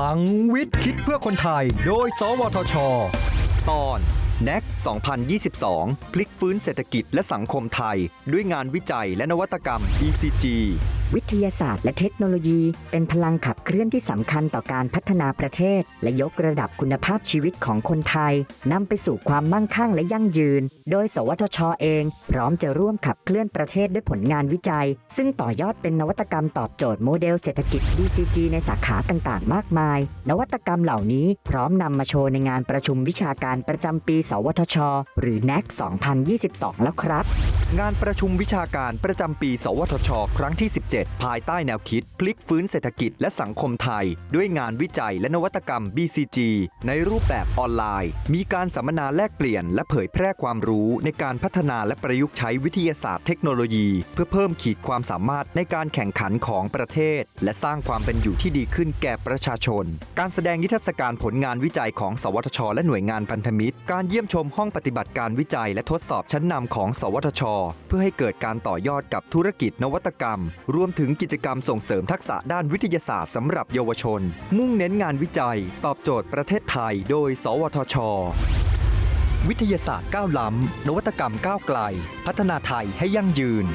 ลังวิทย์คิดเพื่อคนไทย โดย สวทช ตอน NEC 2022 พลิกฟื้นเศรษฐกิจและสังคมไทย ด้วยงานวิจัยและนวัตกรรม ECG วิทยาศาสตร์และเทคโนโลยี เป็นพลังขับเคลื่อนที่สำคัญต่อการพัฒนาประเทศ และยกระดับคุณภาพชีวิตของคนไทยนำไปสู่ความมั่งคั่งและยั่งยืน โดย สวทชเอง พร้อมจะร่วมขับเคลื่อนประเทศด้วยผลงานวิจัย ซึ่งต่อยอดเป็นนวัตกรรมตอบโจทย์โมเดลเศรษฐกิจ BCG ในสาขาต่างๆ มากมาย นวัตกรรมเหล่านี้พร้อมนำมาโชว์ในงานประชุมวิชาการประจำปี สวทช หรือ NAC 2022 แล้วครับ งานประชุมวิชาการประจำปี สวทช ครั้งที่ 17ภายใต้แนวคิด พลิกฟื้นเศรษฐกิจและสังคมไทย ด้วยงานวิจัยและนวัตกรรม BCG ในรูปแบบออนไลน์ มีการสัมมนาแลกเปลี่ยน และเผยแพร่ความรู้ในการพัฒนาและประยุกต์ใช้วิทยาศาสตร์เทคโนโลยี เพื่อเพิ่มขีดความสามารถในการแข่งขันของประเทศ และสร้างความเป็นอยู่ที่ดีขึ้นแก่ประชาชน การแสดงนิทรรศการผลงานวิจัยของ สวทช และหน่วยงานพันธมิตร การเยี่ยมชมห้องปฏิบัติการวิจัย และทดสอบชั้นนำของ สวทช เพื่อให้เกิดการต่อยอดกับธุรกิจนวัตกรรมร่วมมถึงกิจกรรมส่งเสริมทักษะด้านวิทยาศาสตร์สำหรับเยาวชน มุ่งเน้นงานวิจัย ตอบโจทย์ประเทศไทย โดย สวทช วิทยาศาสตร์ก้าวล้ำ นวัตกรรมก้าวไกล พัฒนาไทยให้ยั่งยืน